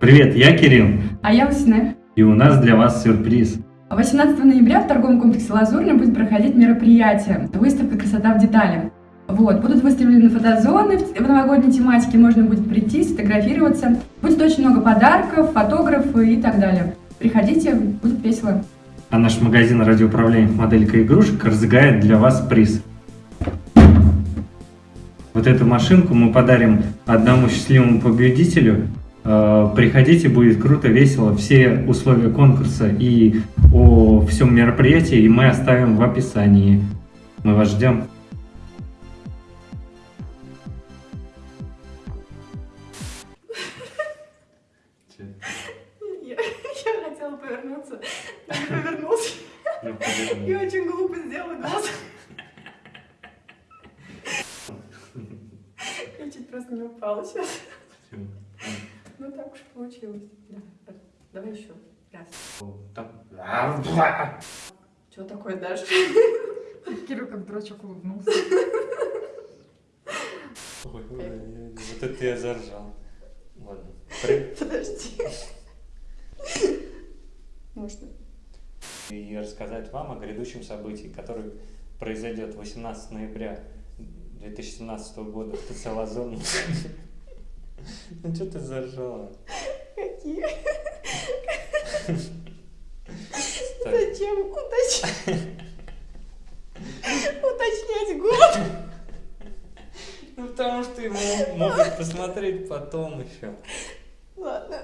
Привет, я Кирилл, А я Усине. и у нас для вас сюрприз. 18 ноября в торговом комплексе «Лазурный» будет проходить мероприятие «Выставка «Красота в деталях». Вот, будут выставлены фотозоны в в новогодней тематике, можно будет прийти, сфотографироваться. Будет очень много подарков, фотографы и так далее. Приходите, будет весело. А наш магазин радиоуправляемых моделька игрушек разыграет для вас приз. Вот эту машинку мы подарим одному счастливому победителю. Э, Приходите, будет круто, весело. Все условия конкурса и о всем мероприятии мы оставим в описании. Мы вас ждем. Я, хотела повернуться, не повернулся. И очень глупо сделала глаз. Я чуть просто не упала сейчас. Ну так уж получилось. Да. Давай еще раз. Что такое дальше? Кирилл как дурачок улыбнулся. Ой, ой, вот это я заржал. Ладно. При- Подожди. Можно. И рассказать вам о грядущем событии, которое произойдет 18 ноября 2017 года в ТЦ Лазон. Ну что ты заржала? Какие? Зачем уточнять? Уточнять год? Ну потому что его могут посмотреть потом еще. Ладно.